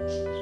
了。